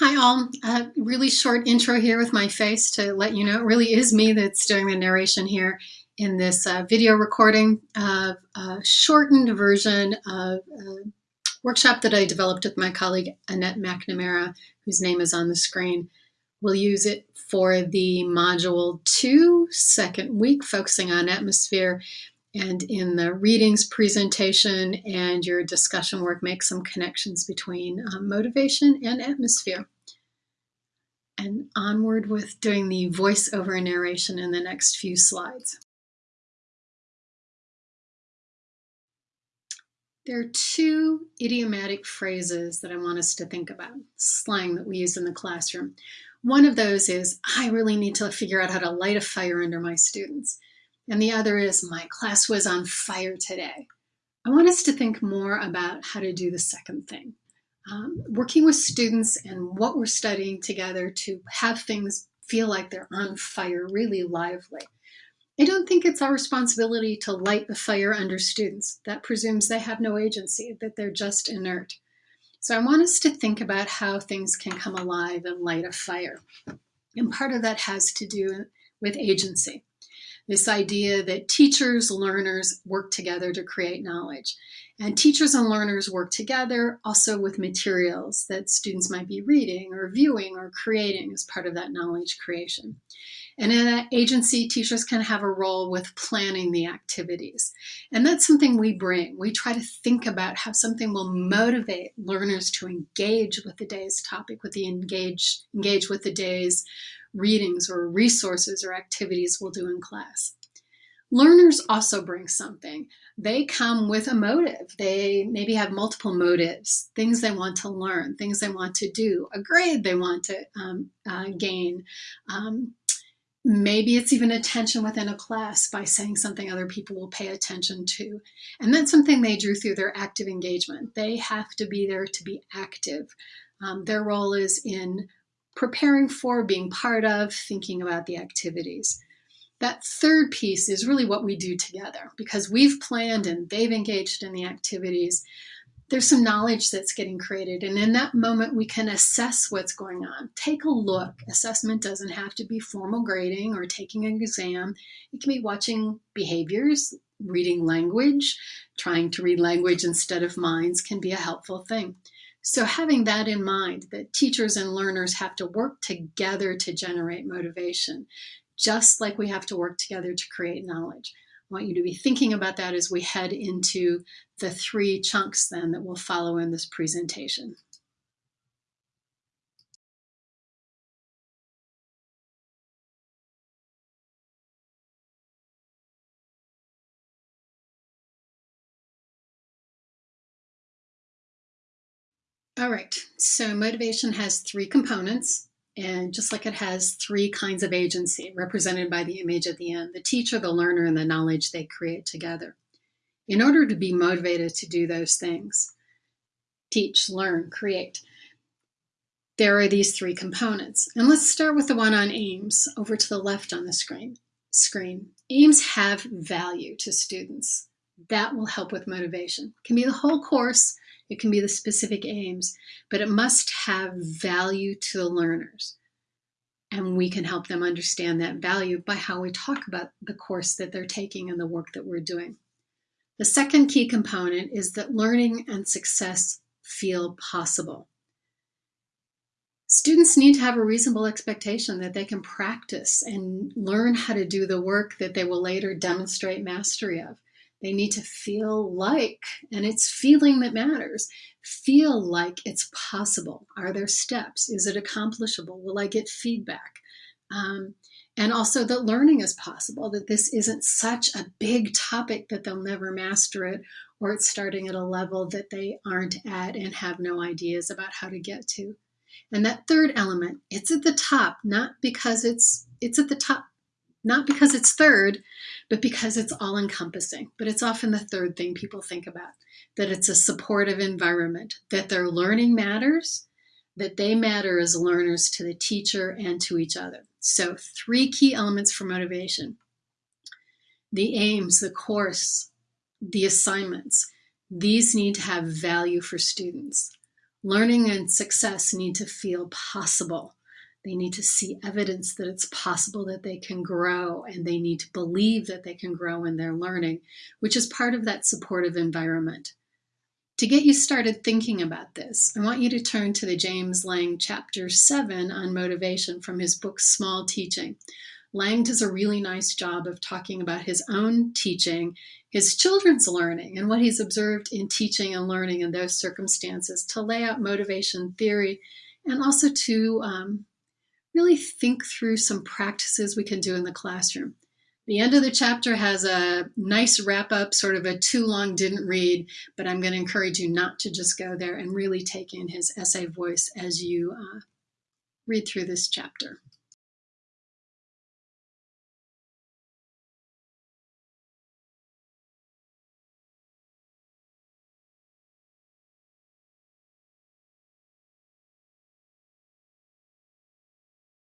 Hi all, a really short intro here with my face to let you know it really is me that's doing the narration here in this uh, video recording of a shortened version of a workshop that I developed with my colleague Annette McNamara, whose name is on the screen. We'll use it for the module two, second week, focusing on atmosphere and in the readings presentation and your discussion work, make some connections between um, motivation and atmosphere. And onward with doing the voiceover narration in the next few slides. There are two idiomatic phrases that I want us to think about, slang that we use in the classroom. One of those is, I really need to figure out how to light a fire under my students. And the other is, my class was on fire today. I want us to think more about how to do the second thing. Um, working with students and what we're studying together to have things feel like they're on fire, really lively. I don't think it's our responsibility to light the fire under students. That presumes they have no agency, that they're just inert. So I want us to think about how things can come alive and light a fire. And part of that has to do with agency this idea that teachers, learners work together to create knowledge. And teachers and learners work together also with materials that students might be reading or viewing or creating as part of that knowledge creation. And in that agency, teachers can have a role with planning the activities. And that's something we bring. We try to think about how something will motivate learners to engage with the day's topic, with the engage, engage with the day's readings or resources or activities we'll do in class. Learners also bring something. They come with a motive. They maybe have multiple motives, things they want to learn, things they want to do, a grade they want to um, uh, gain. Um, maybe it's even attention within a class by saying something other people will pay attention to. And that's something they drew through their active engagement. They have to be there to be active. Um, their role is in preparing for, being part of, thinking about the activities. That third piece is really what we do together because we've planned and they've engaged in the activities. There's some knowledge that's getting created, and in that moment, we can assess what's going on. Take a look. Assessment doesn't have to be formal grading or taking an exam, it can be watching behaviors, reading language, trying to read language instead of minds can be a helpful thing. So having that in mind, that teachers and learners have to work together to generate motivation, just like we have to work together to create knowledge. I want you to be thinking about that as we head into the three chunks then that will follow in this presentation. All right, so motivation has three components, and just like it has three kinds of agency represented by the image at the end, the teacher, the learner, and the knowledge they create together. In order to be motivated to do those things, teach, learn, create, there are these three components. And let's start with the one on aims over to the left on the screen. screen. Aims have value to students. That will help with motivation. It can be the whole course, it can be the specific aims, but it must have value to the learners. And we can help them understand that value by how we talk about the course that they're taking and the work that we're doing. The second key component is that learning and success feel possible. Students need to have a reasonable expectation that they can practice and learn how to do the work that they will later demonstrate mastery of. They need to feel like, and it's feeling that matters, feel like it's possible. Are there steps? Is it accomplishable? Will I get feedback? Um, and also that learning is possible, that this isn't such a big topic that they'll never master it, or it's starting at a level that they aren't at and have no ideas about how to get to. And that third element, it's at the top, not because it's it's at the top not because it's third, but because it's all encompassing. But it's often the third thing people think about that it's a supportive environment, that their learning matters, that they matter as learners to the teacher and to each other. So, three key elements for motivation the aims, the course, the assignments. These need to have value for students. Learning and success need to feel possible. They need to see evidence that it's possible that they can grow and they need to believe that they can grow in their learning, which is part of that supportive environment. To get you started thinking about this, I want you to turn to the James Lang chapter 7 on motivation from his book Small Teaching. Lang does a really nice job of talking about his own teaching his children's learning and what he's observed in teaching and learning in those circumstances to lay out motivation theory and also to um, really think through some practices we can do in the classroom. The end of the chapter has a nice wrap up, sort of a too long didn't read, but I'm going to encourage you not to just go there and really take in his essay voice as you uh, read through this chapter.